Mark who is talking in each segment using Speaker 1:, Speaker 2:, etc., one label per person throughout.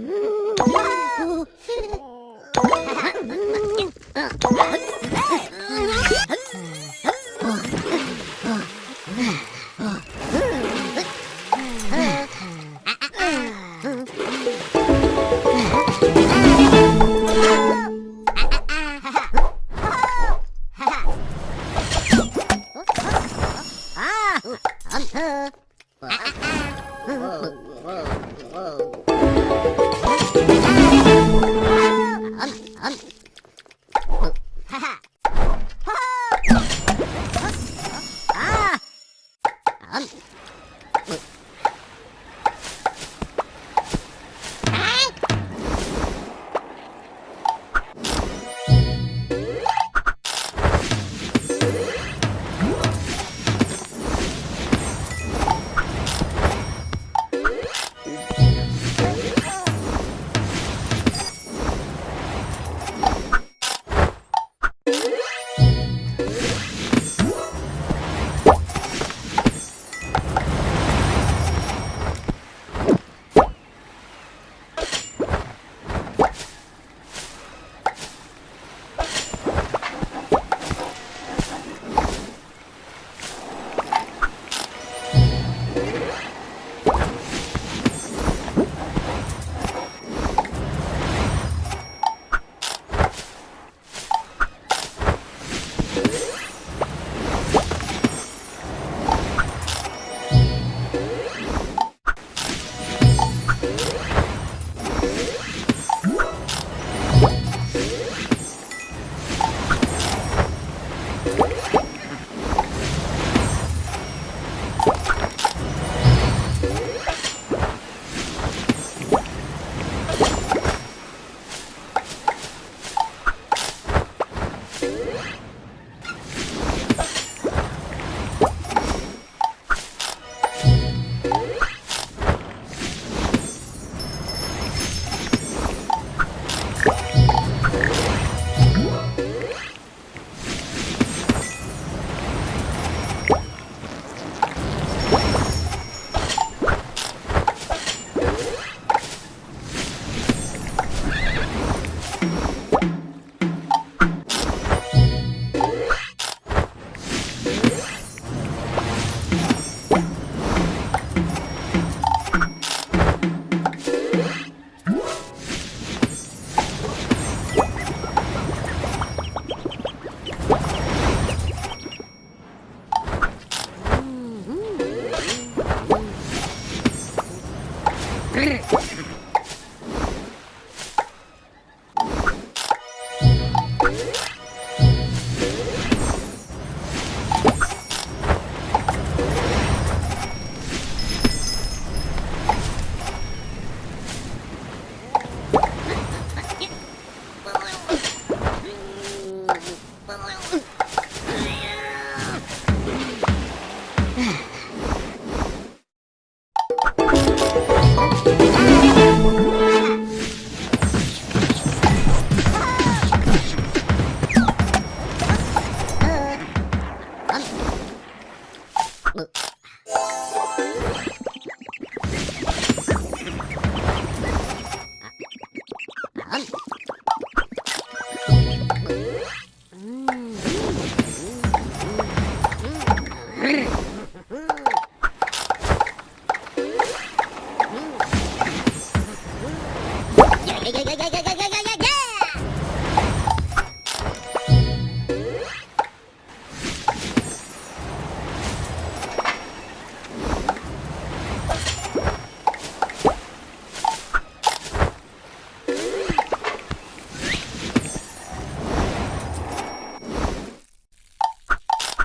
Speaker 1: Oh,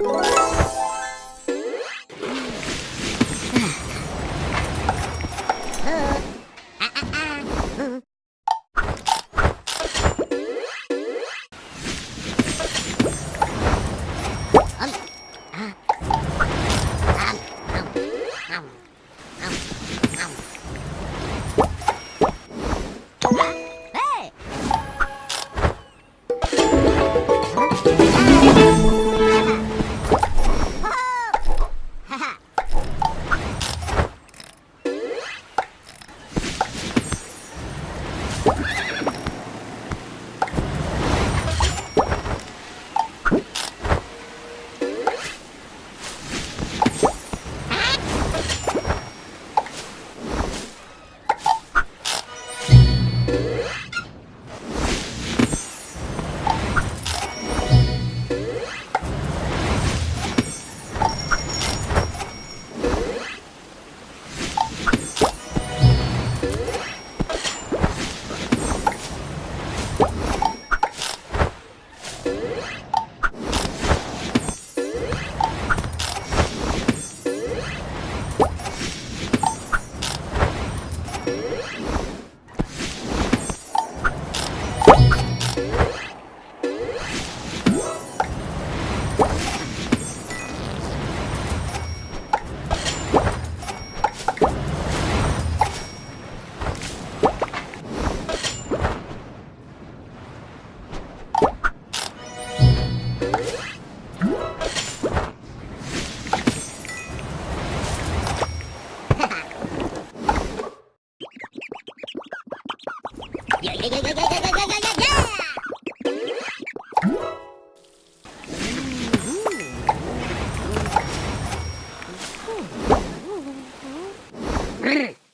Speaker 1: you Brrr. Música